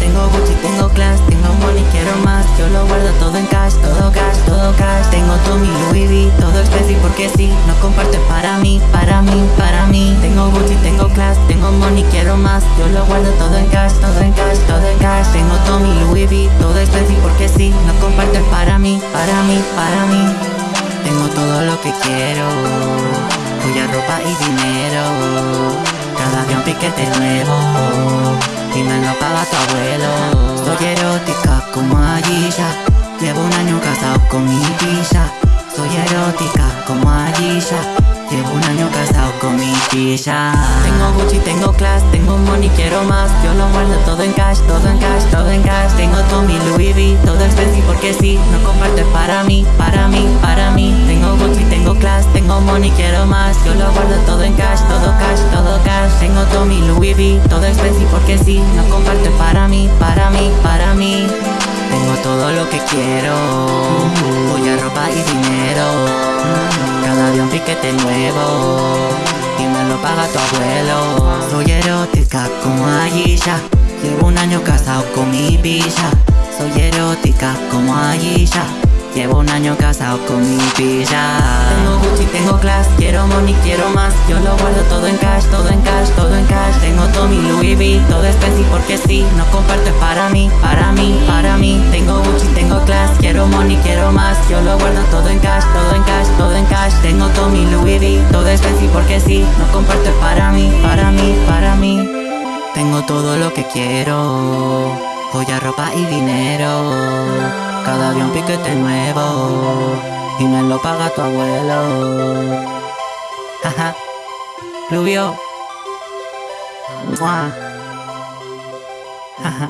Tengo Gucci, tengo class, tengo money, quiero más. Yo lo guardo todo en cash, todo cash, todo cash. Tengo Tommy, Louis V, todo expensive porque sí. No comparto es para mí, para mí, para mí. Tengo Gucci, tengo class, tengo money, quiero más. Yo lo guardo todo en cash, todo en cash, todo en cash. Tengo Tommy, Louis V, todo expensive porque sí. No comparto es para mí, para mí, para mí. Tengo todo lo que quiero Joya, ropa y dinero. Cada día un piquete nuevo. Y me lo paga tu abuelo. Soy erótica como Aisha Llevo un año casado con mi pilla Soy erótica como Aisha Llevo un año casado con mi pilla Tengo Gucci, tengo class, tengo money, quiero más. Yo lo guardo todo en cash, todo en cash, todo en cash. Tengo Tommy, Louis V, todo expensive porque sí. No comparto es para mí, para mí, para mí. Tengo Gucci, tengo class, tengo money, más Yo lo guardo todo en cash, todo cash, todo cash. Tengo Tommy, Louis V, todo expensive porque sí No comparto para mí, para mí, para mí. Tengo todo lo que quiero Joya, ropa y dinero. Cada día un piquete nuevo Y me lo paga tu abuelo. Soy erótica como Aisha Llevo un año casado con mi pilla Soy erótica como Aisha Llevo un año casado con mi pilla quiero money, quiero más. Yo lo guardo todo en cash, todo en cash, todo en cash. Tengo Tommy, Louis V, todo expensive porque sí. No comparto es para mí, para mí, para mí. Tengo Gucci, tengo class, quiero money, quiero más. Yo lo guardo todo en cash, todo en cash, todo en cash. Tengo Tommy, Louis V, todo expensive porque sí. No comparto es para mí, para mí, para mí. Tengo todo lo que quiero. Joya, ropa y dinero. Cada día piquete nuevo lo paga tu abuelo. Jaja Rubio. Jaja